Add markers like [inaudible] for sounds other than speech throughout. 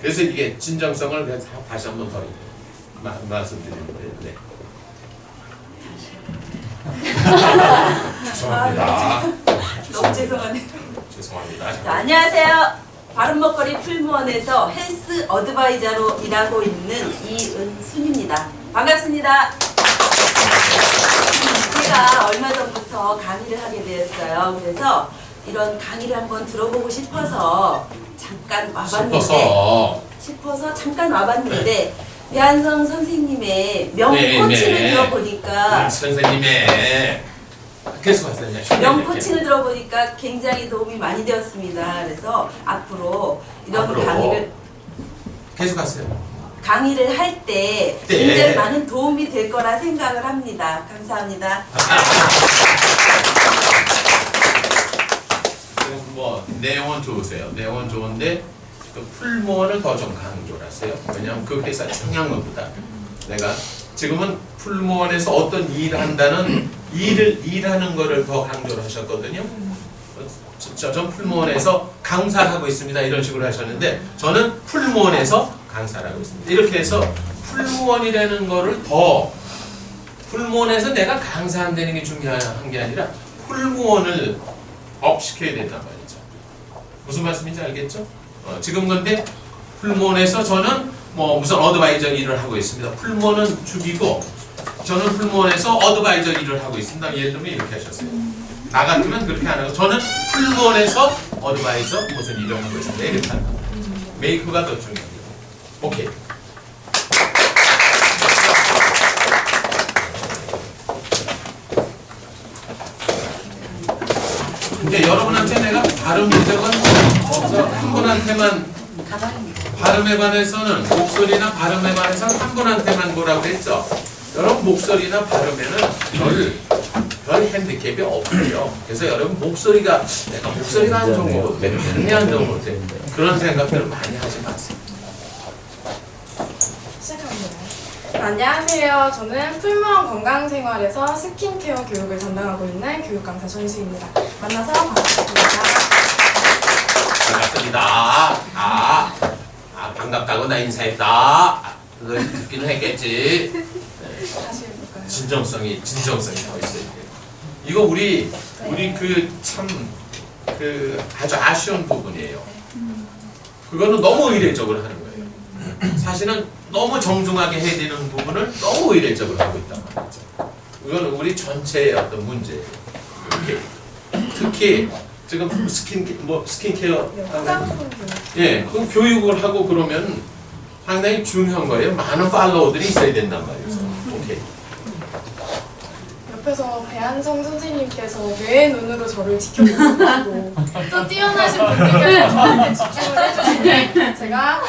그래서 이게 진정성을 그냥 다- 다시 한번 더 마- 말씀드리는데 네. 죄송합니다. 너무 죄송하네요. 죄송합니다. 자, 안녕하세요. 바른먹거리 풀무원에서 헬스 어드바이저로 일하고 있는 이은순입니다. 반갑습니다. 제가 얼마 전부터 강의를 하게 되었어요. 그래서 이런 강의를 한번 들어보고 싶어서 잠깐 와봤는데 싶어서 싶어서 잠깐 와봤는데 배한성 선생님의 명코칭을 네, 네. 들어보니까 음, 선생님의. 명코칭을 들어보니까 굉장히 도움이 많이 되었습니다. 그래서 앞으로 이런 앞으로. 강의를 계속하세요. 강의를 할때 네. 굉장히 많은 도움이 될 거라 생각을 합니다. 감사합니다. 지금 뭐 내용은 좋으세요. 내용은 좋은데 그 풀무원을 더 좀 강조를 하세요. 왜냐하면 그 회사 중요한 것보다 내가 지금은 풀무원에서 어떤 일을 한다는 일을 일하는 거를 더 강조를 하셨거든요. 저, 전 풀무원에서 강사하고 있습니다. 이런 식으로 하셨는데 저는 풀무원에서 강사를 하고 있습니다. 이렇게 해서 풀무원이라는 거를 더 풀무원에서 내가 강사한다는 게 중요한 게 아니라 풀무원을 업시켜야 된단 말이죠. 무슨 말씀인지 알겠죠? 어, 지금 근데 풀무원에서 저는 뭐 무슨 어드바이저 일을 하고 있습니다. 풀무원은 죽이고 저는 풀무원에서 어드바이저 일을 하고 있습니다. 예를 들면 이렇게 하셨어요. 나 같으면 그렇게 안 하고 저는 풀무원에서 어드바이저 무슨 일을 하고 있습니다. 이렇게 한다. 메이크가 더 중요합니다. 오케이. 근데 여러분한테 내가 교정은 없어 한 분한테만 발음에 관해서는 목소리나 발음에 관해서는 한 분한테만 뭐라고 했죠. 여러분 목소리나 발음에는 별, 별 핸디캡이 없어요. 그래서 여러분 목소리가 내가 목소리가 안 좋은 거 같아. 발음이 안 좋은 거 같아. 그런 생각들을 많이 하지 마세요. 안녕하세요. 저는 풀무원 건강생활에서 스킨케어 교육을 담당하고 있는 교육강사 전수입니다. 만나서 반갑습니다. 반갑습니다. 아, 아 반갑다고 나 인사했다. 아, 그걸 듣기는 했겠지. 진정성이 진정성이 더 있어야 돼요. 이거 우리 우리 그참그 아주 아쉬운 부분이에요. 그거는 너무 의례적으로 하는 거예요. 사실은 너무 정중하게 해야 되는 부분을 너무 의례적으로 하고 있단 말이죠. 이거는 우리 전체의 어떤 문제예요. 특히 지금 스킨 뭐 스킨케어 교육. 예, 그 교육을 하고 그러면 상당히 중요한 거예요. 많은 follower들이 있어야 된단 말이죠. 오케이. 옆에서 배한성 선생님께서 매의 눈으로 저를 지켜보고 또 뛰어나신 분들께서 저한테 집중을 해주시니 제가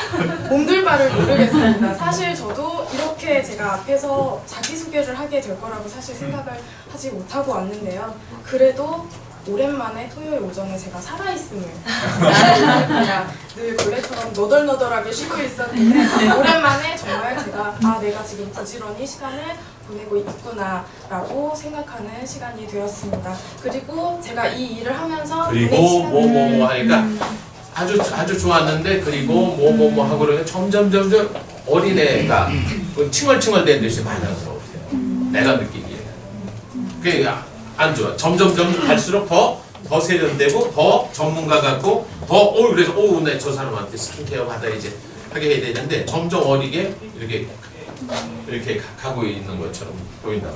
몸둘 바를 모르겠습니다. 사실 저도 이렇게 제가 앞에서 자기소개를 하게 될 거라고 사실 생각을 하지 못하고 왔는데요. 그래도 오랜만에 토요일 오전에 제가 살아있음을. 제가 늘 원래처럼 너덜너덜하게 쉬고 있었는데 오랜만에 정말 제가 아 내가 지금 부지런히 시간을 보내고 있구나 라고 생각하는 시간이 되었습니다. 그리고 제가 이 일을 하면서 그리고 시간을 뭐뭐 뭐 하니까 아주 아주 좋았는데 그리고 뭐뭐뭐 하고 그러면 점점 점점 어린애가 그 칭얼칭얼대는 듯이 많아서 내가 느끼기에. 그게 안 좋아. 점점 점점 갈수록 더 더 세련되고 더 전문가 같고 더 어 그래서 오내저 사람한테 스킨케어 받아야지 하게 해야 되는데 점점 어리게 이렇게 이렇게 가- 가고 있는 것처럼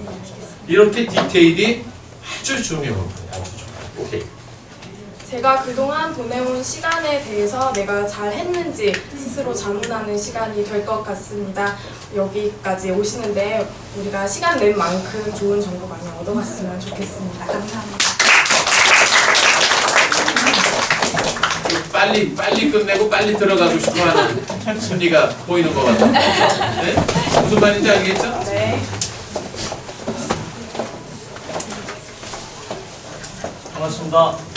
말이죠 이렇게 디테일이 아주 거예요 아주 중요해요 오케이 제가 그동안 보내온 시간에 대해서 내가 잘 했는지 스스로 자문하는 시간이 될 것 같습니다. 여기까지 오시는데 우리가 시간 낸 만큼 좋은 정보 많이 얻어갔으면 좋겠습니다. 감사합니다. 빨리 빨리 끝내고 빨리 들어가고 싶어하는 심리가 보이는 것 같아요. 네? 무슨 말인지 알겠죠? 네. 반갑습니다.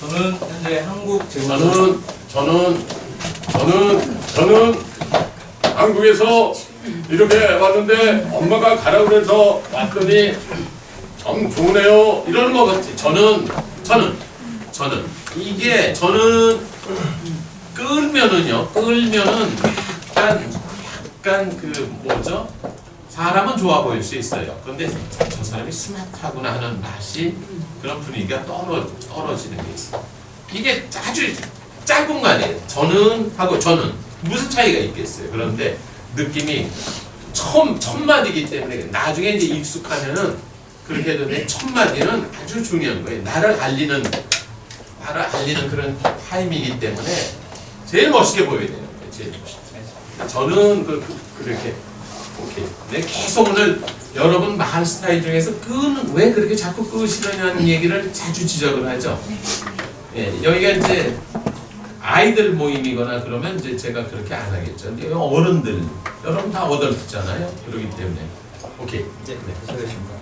저는 현재 한국 제과는 저는 저는 저는 저는 한국에서 이렇게 왔는데 엄마가 가라 그래서 왔더니 참 좋으네요 이러는 것 같아. 저는 저는 저는 이게 저는 끌면은요, 끌면은 약간, 약간 그 뭐죠? 사람은 좋아 보일 수 있어요. 그런데 저 사람이 스마트하구나 하는 맛이 그런 분위기가 떨어, 떨어지는 게 있어요. 이게 아주 짧은 거 아니에요. 저는 하고 저는 무슨 차이가 있겠어요. 그런데 느낌이 처음 첫 마디이기 때문에 나중에 이제 익숙하면은 그렇게 해도 내첫 마디는 아주 중요한 거예요. 나를 알리는 나를 알리는 그런 타임이기 때문에 제일 멋있게 보여야 거예요. 제일 멋있게. 저는 그, 그 그렇게 오케이. 네, 계속 오늘 여러분 말 스타일 중에서 끄는 왜 그렇게 자꾸 끄시느냐는 얘기를 자주 지적을 하죠. 예, 여기가 이제 아이들 모임이거나 그러면 이제 제가 그렇게 안 하겠죠. 근데 어른들, 여러분 다 어덜트잖아요. 그렇기 때문에 오케이. 이제 네, 시작하겠습니다.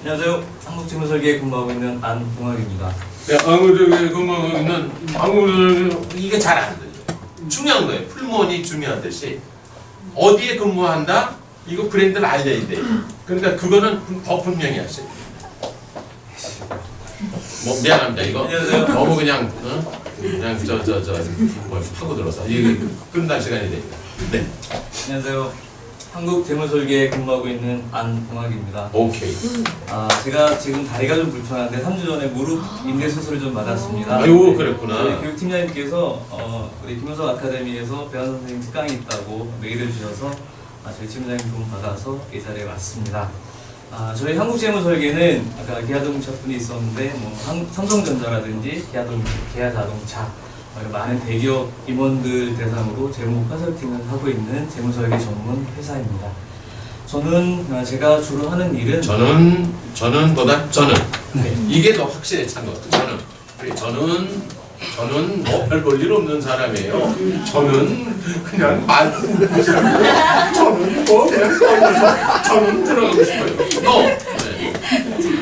안녕하세요. 한국지문설계에 근무하고 있는 안봉학입니다. 네, 아무들 그거는 아무들 이게 잘 안 들려. 중요한 거예요. 풀무원이 중요하듯이 어디에 근무한다. 이거 브랜드를 알려야 돼. 그러니까 그거는 더 분명히 하세요. 뭐 미안합니다. 이거 안녕하세요. 너무 그냥 어? 그냥 저 저 저뭐 파고 들어서 이게 끝날 시간이 되니까. 네, 안녕하세요. 한국 재무설계에 근무하고 있는 안봉학입니다. 오케이. 아, 제가 지금 다리가 좀 불편한데 3주 전에 무릎 인대 수술을 좀 받았습니다. 아유 그랬구나. 교육팀장님께서 어, 우리 김효석 아카데미에서 배원 선생님 특강이 있다고 메일을 주셔서 아, 저희 팀장님 도움 받아서 이 자리에 왔습니다. 아, 저희 한국재무설계는 아까 기아자동차 분이 있었는데 뭐 한- 삼성전자라든지 기아동, 기아자동차 어, 이런 많은 대기업 임원들 대상으로 재무 컨설팅을 하고 있는 재무설계 전문 회사입니다. 저는 아, 제가 주로 하는 일은 저는 저는보다 저는 네. 이게 더 확실히 찬것 같아요. 저는 저는 저는 뭐 별 볼일 없는 사람이에요. 저는 그냥 말 저는 뭐 그냥 떠들어서 저는 들어가고 싶어요. 너 네.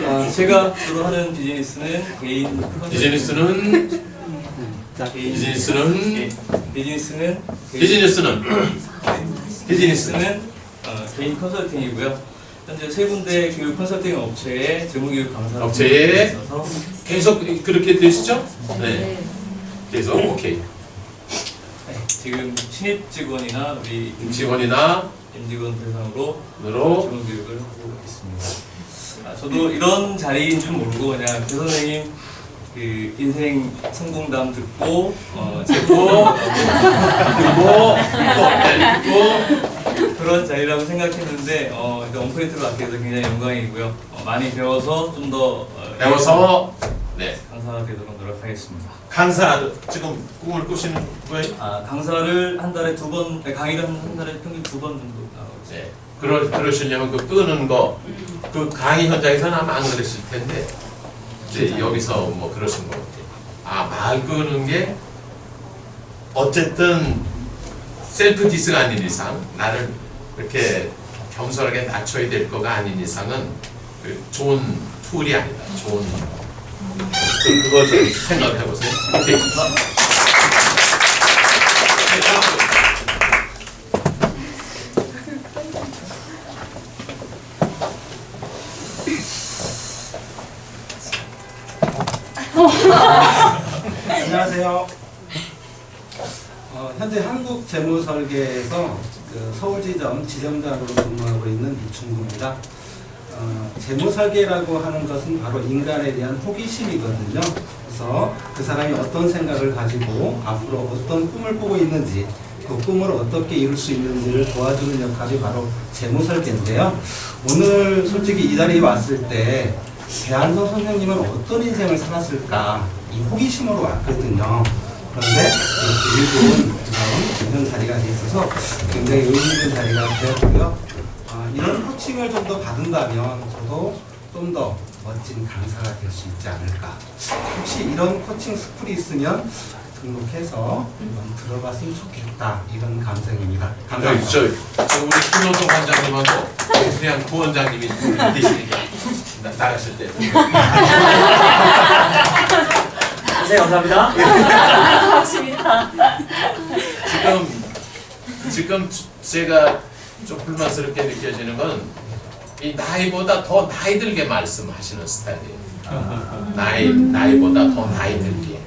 아, 제가 주로 하는 비즈니스는 개인 비즈니스는 개인 비즈니스는 개- 비즈니스는 비즈니스는 비즈니스는 비즈니스는 어, 개인 컨설팅이고요. 현재 세 군데 교육 컨설팅 업체에 재무교육 강사로 업체에 있어서 계속 그렇게 되시죠? 네. 계속 오케이. 네, 지금 신입 직원이나 우리 직원이나 임직원 대상으로 으로 재무 교육을 하고 있습니다. 아, 저도 이런 자리인 줄 모르고 그냥 교 선생님 그 인생 성공담 듣고 어, [laughs] 듣고 또 네, 그리고 그런 자리라고 생각했는데 어, 이제 온프레이트로 맡게 돼서 굉장히 영광이고요. 어, 많이 배워서 좀더 어, 배워서 네 강사가 되도록 노력하겠습니다. 강사 지금 꿈을 꾸시는 거예요? 아, 강사를 한 달에 두 번, 네, 강의를 한, 한 달에 평균 두 번 정도 나가고 있어요. 네. 그러, 그러시려면 그 끄는 거, 그 강의 현장에서는 아마 안 그랬을 텐데, 이제 여기서 뭐 그러신 것 같아요. 아, 말 끄는 게, 어쨌든, self diss가 아닌 이상, 나를 이렇게 겸손하게 낮춰야 될 거가 아닌 이상은, 그 좋은 툴이 아니다. 좋은, 그, 그거 좀 생각해 보세요. 오케이. 안녕하세요. 어, 현재 한국 재무설계에서 그 서울지점 지점장으로 근무하고 있는 이충구입니다. 어, 재무설계라고 하는 것은 바로 인간에 대한 호기심이거든요. 그래서 그 사람이 어떤 생각을 가지고 앞으로 어떤 꿈을 꾸고 있는지 그 꿈을 어떻게 이룰 수 있는지를 도와주는 역할이 바로 재무설계인데요. 오늘 솔직히 이 자리에 왔을 때 배한성 선생님은 어떤 인생을 살았을까 이 호기심으로 왔거든요. 그런데 이렇게 일본 이런 자리가 돼 있어서 굉장히 의미 있는 자리가 되었고요. 아, 이런 코칭을 좀 더 받은다면 저도 좀 더 멋진 강사가 될 수 있지 않을까. 혹시 이런 코칭 스쿨이 있으면 등록해서 한번 들어봤으면 좋겠다 이런 감성입니다. 저기 감사합니다. 저, 저 우리 김효성 관장님하고 그냥 부원장님이 계시니까 나, 나가실 때 [laughs] 네, 감사합니다. 지금 지금 제가 좀 불만스럽게 느껴지는 건 이 나이보다 더 나이 들게 말씀하시는 스타일이에요. 나이 나이보다 더 나이 들게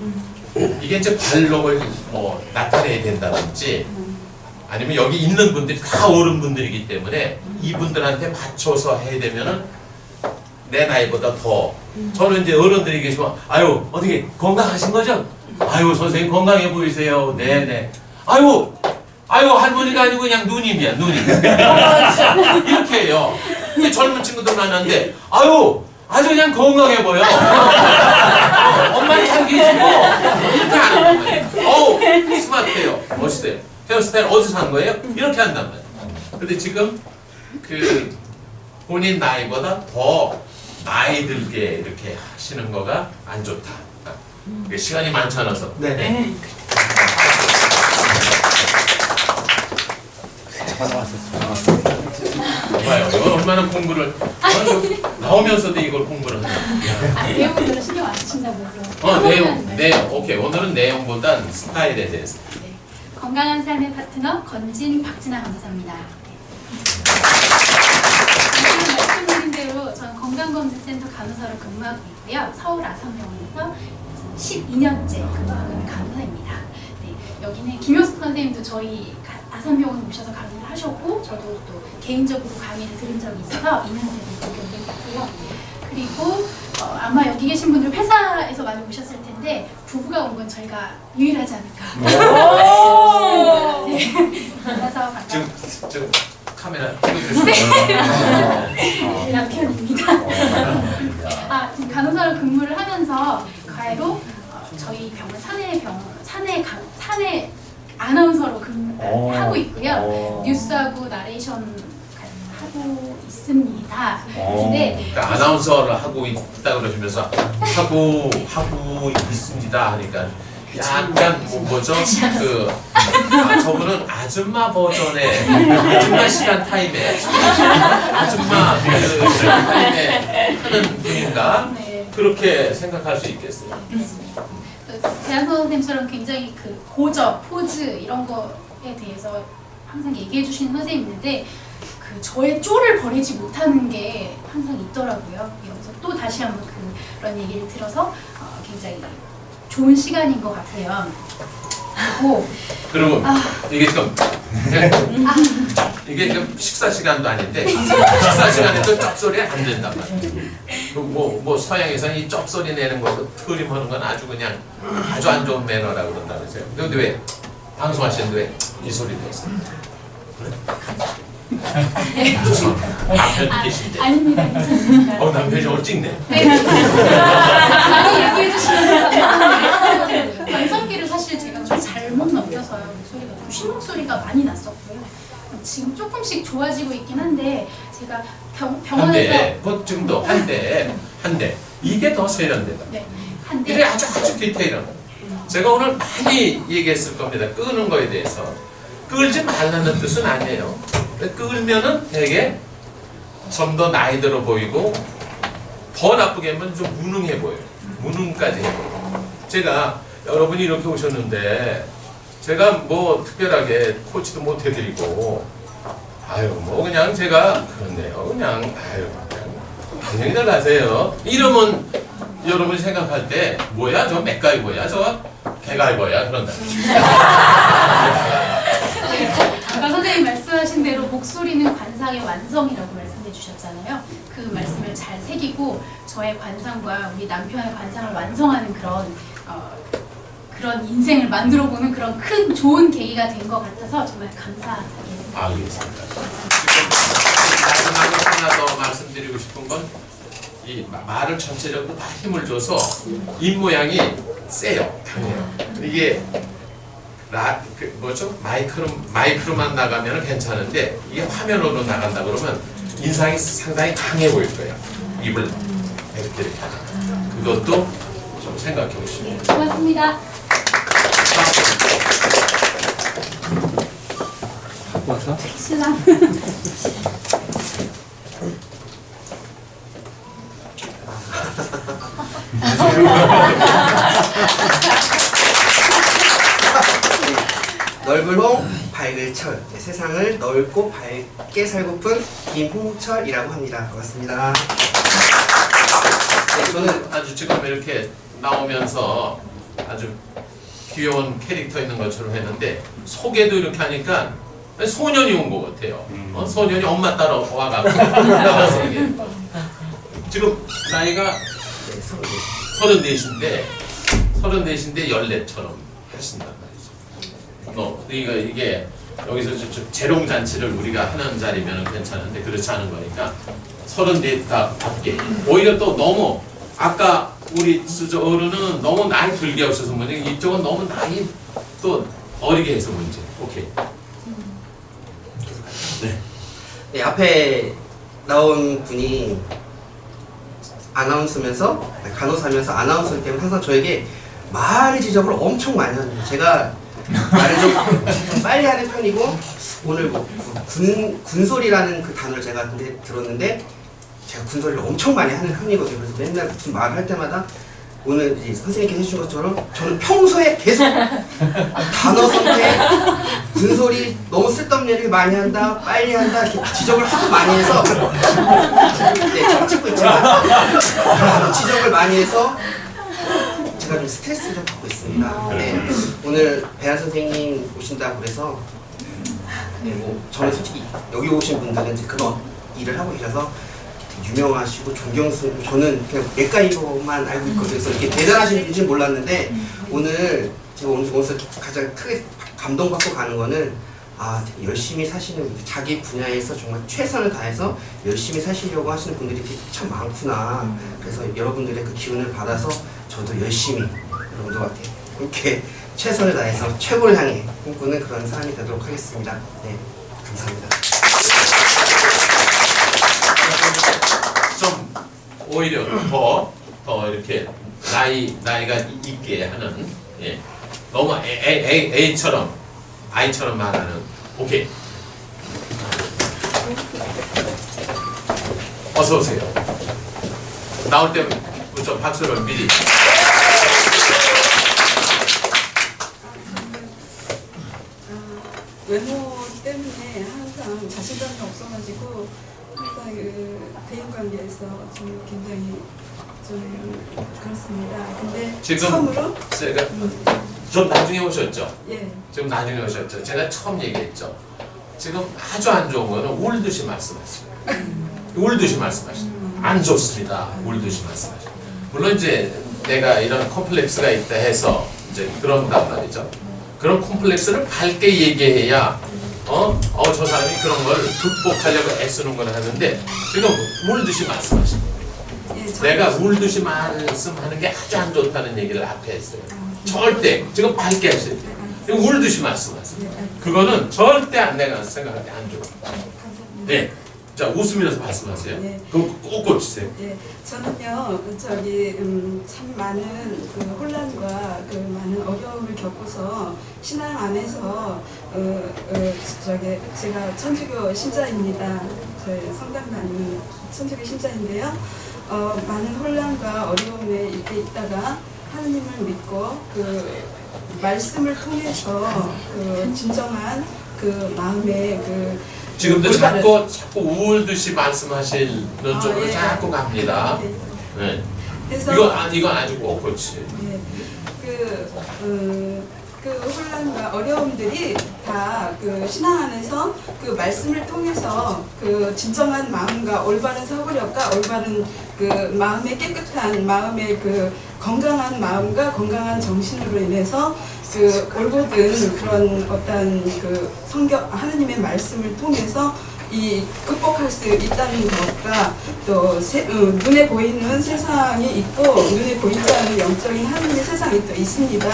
이게 이제 관록을 뭐 나타내야 된다든지 아니면 여기 있는 분들이 다 어른분들이기 때문에 이분들한테 맞춰서 해야 되면은 내 나이보다 더 저는 이제 어른들이 계시면 아유 어떻게 건강하신 거죠? 아유 선생님 건강해 보이세요. 네네. 아유 아유 할머니가 아니고 그냥 누님이야 누님. 이렇게 해요. 근데 젊은 친구들 만났는데 아유 아주 그냥 건강해 보여. 어, 엄마 잘 계시고 이렇게 하는 거예요. 어우 스마트해요. 멋있어요. 헤어스타일 어디서 산 거예요? 이렇게 한단 말이에요. 근데 지금 그 본인 나이보다 더 나이 들게 이렇게 하시는 거가 안 좋다. 이게 시간이 많지 않아서. 네. 봐요. 이건 얼마나 공부를 나오면서도 이걸 공부를 하냐. 아, 내용은 별로 신경 안 쓰신다면서. 어 내용 내용 오케이 오늘은 내용보단 스타일에 대해서. 네. 건강한 삶의 파트너 건진 박진아 강사입니다. 지금 말씀드린 대로 저는 건강검진센터 간호사로 근무하고 있고요. 서울 아산병원에서 12년째 근무하고 있는 간호사입니다. 네, 여기는 김효숙 선생님도 저희 가- 아산병원 오셔서 강의를 하셨고 저도 또 개인적으로 강의를 들은 적이 있어서 2년째 경력이 있고요. 그리고 어, 아마 여기 계신 분들 회사에서 많이 오셨을 텐데 부부가 온 건 저희가 유일하지 않을까. [laughs] 네. 만나서 반갑 지금 지금 카메라 찍어주시면 네, 남편입니다. 아, 지금 간호사로 근무를 하면서 어, 저희 병원 사내 병원 사내 강, 사내 아나운서로 근무하고 있고요. 뉴스하고 나레이션 하고 있습니다. 근데 그러니까 아나운서를 하고 있다 그러시면서 하고 하고 있습니다 하니까 약간 뭐 뭐죠? 그 아, 저분은 아줌마 버전의 아줌마 시간 타임에 아줌마 그 시간 타임에 하는 분인가? 네, 그렇게 생각할 수 있겠어요. 대한 선생님처럼 굉장히 그 고저, 포즈 이런 거에 대해서 항상 얘기해 주시는 선생님인데 그 저의 쪼를 버리지 못하는 게 항상 있더라고요. 여기서 또 다시 한번 그런 얘기를 들어서 어, 굉장히 좋은 시간인 것 같아요. 그리고 그리고 아. 이게 좀 이게 좀 식사 시간도 아닌데 식사 시간에도 쩝소리 안 된단 말이에요. 뭐 뭐 서양에서는 이 쩝소리 내는 것도 트림하는 건 아주 그냥 아주 안 좋은 매너라고 그런다면서요. 근데 왜 방송하시는데 왜 이 소리 내세요? 남편 계신데. 아닙니다. 어 남편이 저걸 찍네. 네. 많이 얘기해 주시면 관성기를 사실 제가 좀 잘못 넘겨서요. 목소리가 좀쉰 목소리가 많이 났었고요. 지금 조금씩 좋아지고 있긴 한데 제가 병, 병원에서 한대 뭐 지금도 한대 한대 이게 더 세련되다. 네, 이게 한데 아주 아주 디테일한 거. 제가 오늘 많이 얘기했을 겁니다. 끄는 거에 대해서. 끌지 말라는 뜻은 아니에요. 끌면은 되게 좀 더 나이 들어 보이고 더 나쁘게 하면 좀 무능해 보여요. 무능까지 해요. 제가 여러분이 이렇게 오셨는데 제가 뭐 특별하게 코치도 못 해드리고 아유 뭐 그냥 제가 그렇네요. 그냥 아유 그냥 안녕히들 가세요. 이러면 여러분 생각할 때 뭐야 저 맥가이버야 저 개가이버야 그런다. 아까 선생님 말씀하신 대로 목소리는 관상의 완성이라고 말씀해 주셨잖아요. 그 말씀을 잘 새기고 저의 관상과 우리 남편의 관상을 완성하는 그런 어, 그런 인생을 만들어 보는 그런 큰 좋은 계기가 된 것 같아서 정말 감사하게 알겠습니다. 마지막으로 하나 더 말씀드리고 싶은 건 이 말을 전체적으로 다 힘을 줘서 입 모양이 세요, 강해요. 이게 라, 그 뭐죠? 마이크로 마이크로만 나가면 괜찮은데 이게 화면으로 나간다 그러면 인상이 상당히 강해 보일 거예요. 입을 이렇게 이렇게 그것도 좀 생각해 보시면 고맙습니다. 와서 신랑. 넓은 홍, 밝을 철. 네, 세상을 넓고 밝게 살고픈 김홍철이라고 합니다. 반갑습니다. 네, 저는 아주 지금 이렇게 나오면서 아주 귀여운 캐릭터 있는 것처럼 했는데 소개도 이렇게 하니까 소년이 온 것 같아요. 어? 소년이 엄마 따라 와가지고 나와서 이게 지금 나이가 네, 서울 네. 서른 넷인데 서른 넷인데 열네처럼 하신단 말이죠. 너 이거 이게 여기서 좀, 좀 재롱 잔치를 우리가 하는 자리면 괜찮은데 그렇지 않은 거니까 서른 넷답게 오히려 또 너무 아까 우리 저 어른은 너무 나이 들게 하셔서 문제 이쪽은 너무 나이 또 어리게 해서 문제. 오케이. 네, 앞에 나온 분이 아나운서면서 네, 간호사면서 아나운서이기 때문에 항상 저에게 말 지적을 엄청 많이 합니다. 제가 말을 좀 [laughs] 빨리 하는 편이고 오늘 뭐 군, 군소리라는 그 단어를 제가 근데 들었는데 제가 군소리를 엄청 많이 하는 편이거든요. 그래서 맨날 무슨 말을 할 때마다 오늘 이제 선생님께서 해주신 것처럼 저는 평소에 계속 단어 선택, 군소리 너무 쓸데없는 얘기를 많이 한다, 빨리 한다 이렇게 지적을 하도 많이 해서 네, 제가 찍고 있지만 지적을 많이 해서 제가 좀 스트레스를 좀 받고 있습니다. 네, 오늘 배한 선생님 오신다고 그래서 네, 뭐 저는 솔직히 여기 오신 분들은 이제 그런 일을 하고 계셔서 유명하시고 존경스 저는 그냥 맥가이버만 알고 있거든요. 그래서 이렇게 대단하신 분인지 몰랐는데 오늘 제가 오늘 오면서 가장 크게 감동받고 가는 거는 아 열심히 사시는 자기 분야에서 정말 최선을 다해서 열심히 사시려고 하시는 분들이 참 많구나. 그래서 여러분들의 그 기운을 받아서 저도 열심히 여러분들과 이렇게 최선을 다해서 최고를 향해 꿈꾸는 그런 사람이 되도록 하겠습니다. 네, 감사합니다. 오히려 더, 더 이렇게 나이, 나이가 있게 하는, 예. 너무 애, 애, 애, 애처럼, 아이처럼 말하는, 오케이. 어서오세요. 나올 때좀 박수를 미리. 외모 때문에 항상 자신감이 없어가지고 항상 그 대인 관계에서 좀 굉장히 좀 그렇습니다. 근데 지금 처음으로 제가 좀 나중에 오셨죠? 예 지금 나중에 오셨죠? 제가 처음 얘기했죠. 지금 아주 안 좋은 거는 울듯이 말씀하시고 울듯이 말씀하시고 안 좋습니다. 울듯이 말씀하시고 물론 이제 내가 이런 컴플렉스가 있다 해서 이제 그런단 말이죠. 그런 콤플렉스를 밝게 얘기해야 어? 어, 저 사람이 그런 걸 극복하려고 애쓰는 걸 하는데 지금 울듯이 말씀하시고 예, 저는- 내가 울듯이 말씀하는 게 아주 안 좋다는 얘기를 앞에 했어요. 절대 지금 밝게 하세요. 지금 울듯이 말씀하세요. 그거는 절대 안 내가 생각할 때안 좋아. 감사합니다. 네. 자 웃으면서 말씀하세요. 네. 그거 꼭 고치세요. 예, 저는요 저기 음, 참 많은 그 혼란과 그 많은 어려움을 겪고서 신앙 안에서 어, 어, 저기 제가 천주교 신자입니다. 저희 성당 다니는 천주교 신자인데요. 어, 많은 혼란과 어려움에 이렇게 있다가 하느님을 믿고 그 말씀을 통해서 그 진정한 그 마음의 그 지금도 올바른- 자꾸 자꾸 울듯이 말씀하시는 아, 쪽으로 예. 자꾸 갑니다. 예. 네. 그래서 이건 아 이건 아주 꼭 고치. 네, 그, 음, 그 혼란과 어려움들이 다 그 신앙 안에서 그 말씀을 통해서 그 진정한 마음과 올바른 사고력과 올바른 그 마음의 깨끗한 마음의 그 건강한 마음과 건강한 정신으로 인해서 그 올곧은 그런 어떤 그 성경 하느님의 말씀을 통해서 이 극복할 수 있다는 것과 또 세, 어, 눈에 보이는 세상이 있고 눈에 보이지 않는 영적인 하나님의 세상이 또 있습니다.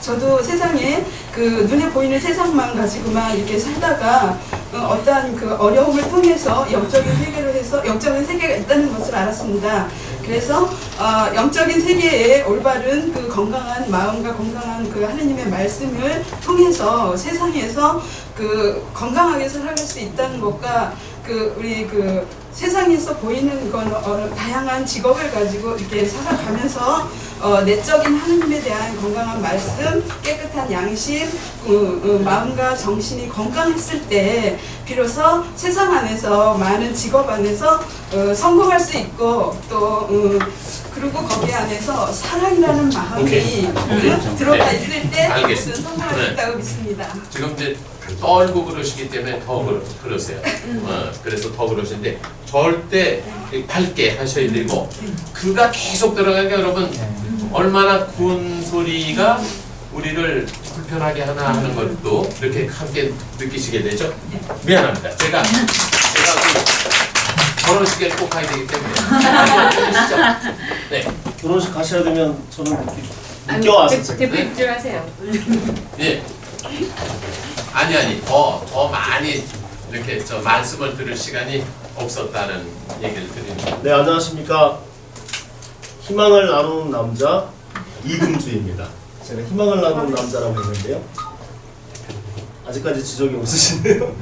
저도 세상에 그 눈에 보이는 세상만 가지고만 이렇게 살다가 어, 어떠한 그 어려움을 통해서 영적인 세계를 해서 영적인 세계가 있다는 것을 알았습니다. 그래서 어, 영적인 세계에 올바른 그 건강한 마음과 건강한 그 하나님의 말씀을 통해서 세상에서 그 건강하게 살아갈 수 있다는 것과 그 우리 그 세상에서 보이는 건 어, 다양한 직업을 가지고 이렇게 살아가면서 어, 내적인 하나님에 대한 건강한 말씀, 깨끗한 양심, 어, 어, 마음과 정신이 건강했을 때 비로소 세상 안에서 많은 직업 안에서 어, 성공할 수 있고 또 어, 그 그리고 거기 안에서 사랑이라는 마음이 오케이. 오케이. 그 들어가 네. 있을 때 알겠습니다. 무슨 성공할 네. 수 있다고 믿습니다. 지금 이제 떨고 그러시기 때문에 더 그러, 그러세요. 어, 그래서 더 그러시는데 절대 밝게 하셔야 되고 그가 계속 들어가니까 여러분 얼마나 군 소리가 우리를 불편하게 하나 하는 것도 이렇게 함께 느끼시게 되죠. 미안합니다. 제가 제가 그 결혼식에 꼭 가야 되기 때문에? [laughs] 네, 결혼식 가셔야 되면 저는 늦게 와서 제가 대표 입증하세요. 예. 아니 아니 더 더 많이 이렇게 저 말씀을 들을 시간이 없었다는 얘기를 드립니다. 네 안녕하십니까 희망을 나누는 남자 이금주입니다. 제가 희망을 나누는 남자라고 했는데요. 아직까지 지적이 없으시네요. [laughs]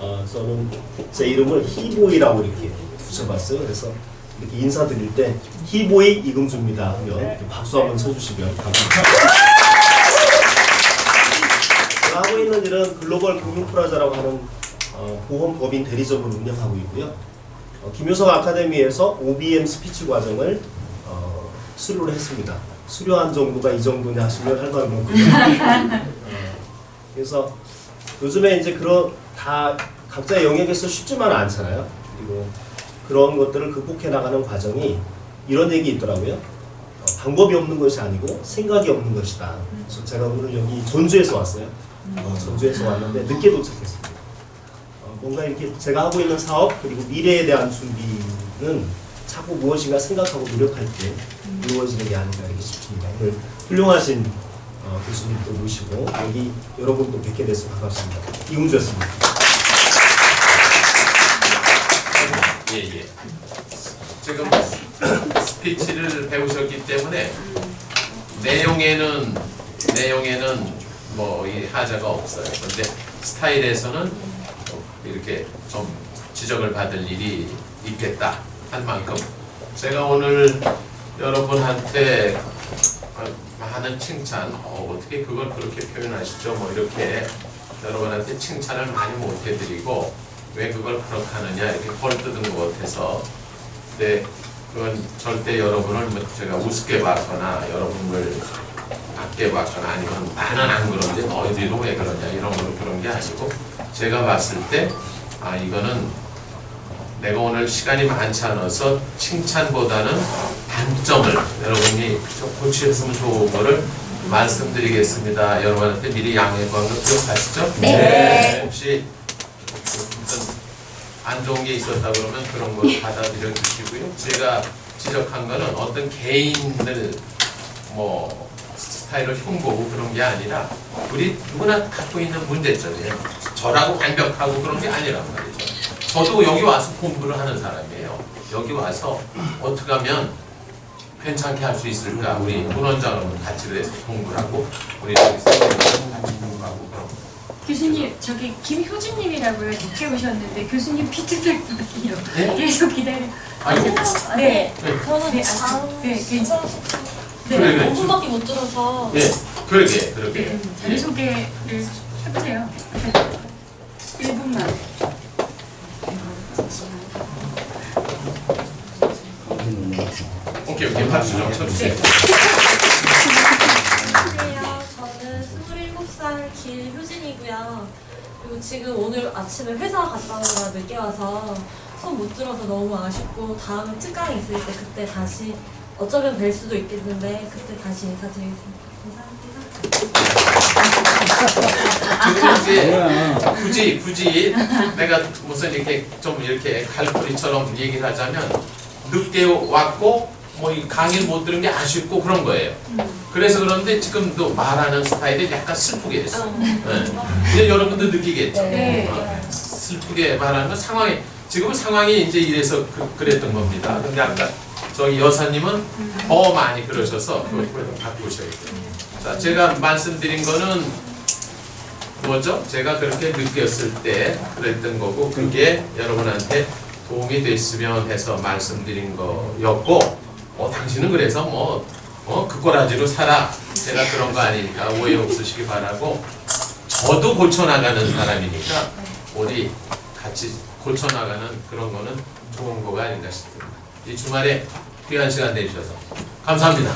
아 저는 제 이름을 희보이라고 이렇게 붙여봤어요. 그래서 이렇게 인사드릴 때 희보이 이금주입니다 하면 박수 한번 쳐주시면 감사합니다. 하고 있는 일은 글로벌 금융프라자라고 하는 어, 보험법인 대리점을 운영하고 있고요. 어, 김효석 아카데미에서 OBM 스피치 과정을 어, 수료를 했습니다. 수료한 정도가 이 정도냐 하시면 할 말이 없고요. [laughs] 어, 그래서 요즘에 이제 그런 다 각자의 영역에서 쉽지만은 않잖아요. 그리고 그런 것들을 극복해 나가는 과정이 이런 얘기 있더라고요. 어, 방법이 없는 것이 아니고 생각이 없는 것이다. 그래서 제가 오늘 여기 전주에서 왔어요. 어, 전주에서 왔는데 늦게 도착했습니다. 어, 뭔가 이렇게 제가 하고 있는 사업 그리고 미래에 대한 준비는 자꾸 무엇인가 생각하고 노력할 때 이루어지는 게 아닌가 이렇게 싶습니다. 오늘 훌륭하신 어, 교수님도 모시고 여기 여러분도 뵙게 돼서 반갑습니다. 이웅주였습니다. 예 예. 지금 스피치를 배우셨기 때문에 내용에는 내용에는 뭐 이 하자가 없어요. 근데 스타일에서는 이렇게 좀 지적을 받을 일이 있겠다 한 만큼 제가 오늘 여러분한테 많은 칭찬 어, 어떻게 그걸 그렇게 표현하시죠? 뭐 이렇게 여러분한테 칭찬을 많이 못 해드리고 왜 그걸 그렇게 하느냐 이렇게 헐뜯은 것 같아서 근데 그건 절대 여러분을 뭐 제가 우습게 봤거나 여러분을 낮게 봤거나 아니면 나는 안 그런데 너희들은 왜 그러냐 이런 걸로 그런 게 아니고 제가 봤을 때 아 이거는 내가 오늘 시간이 많지 않아서 칭찬보다는 단점을 여러분이 좀 고치셨으면 좋은 거를 말씀드리겠습니다. 여러분한테 미리 구한 거 기억하시죠? 네. 혹시 어떤 안 좋은 게 있었다 그러면 그런 걸 받아들여 주시고요. 제가 지적한 거는 어떤 개인들 뭐 스타일을 흉보고 그런 게 아니라 우리 누구나 갖고 있는 문제점이에요. 저라고 완벽하고 그런 게 아니란 말이죠. 저도 여기 와서 공부를 하는 사람이에요. 여기 와서 어떻게 하면 괜찮게 할 수 있을까? 우리 문원장은 같이 그래서 공부를 하고 우리 여기 선생님은 같이 공부하고 그런 교수님 저기 김효진님이라고요 늦게 오셨는데 교수님 피드백이요 네? 계속 기다려 아이고 네 네. 저는 네, 아, 네, 네, 그 래, 그래. 5분밖에 못 들어서 예, 그러게 그러게 네, 자기소개를 해보세요 1분만 오케이 오케이 박수 좀 쳐주세요. 안녕하세요. 저는 27살 길효진이고요. 그리고 지금 오늘 아침에 회사 갔다 오느라 늦게 와서 수업 못 들어서 너무 아쉽고 다음에 특강이 있을 때 그때 다시 어쩌면 뵐 수도 있겠는데 그때 다시 인사드리겠습니다. 감사합니다. [laughs] 굳이 굳이 내가 무슨 이렇게 좀 이렇게 갈고리처럼 얘기를 하자면 늦게 왔고 뭐 이 강의를 못 들은 게 아쉽고 그런 거예요. 그래서 그런데 지금도 말하는 스타일이 약간 슬프게 됐어. 네. 이제 여러분도 느끼겠죠. 네. 어, 슬프게 말하는 건 상황이 지금 상황이 이제 이래서 그, 랬던 겁니다. 근데 아까 저기 여사님은 더 많이 그러셔서 그걸 바꾸셔야 돼요. 자, 제가 말씀드린 거는 뭐죠? 제가 그렇게 느꼈을 때 그랬던 거고 그게 여러분한테 도움이 됐으면 해서 말씀드린 거였고 어, 당신은 그래서 뭐 어, 그 꼬라지로 살아 제가 그런 거 아니니까 오해 없으시기 바라고 저도 고쳐나가는 사람이니까 우리 같이 고쳐나가는 그런 거는 좋은 거가 아닌가 싶습니다. 이 주말에 귀한 시간 내주셔서 감사합니다.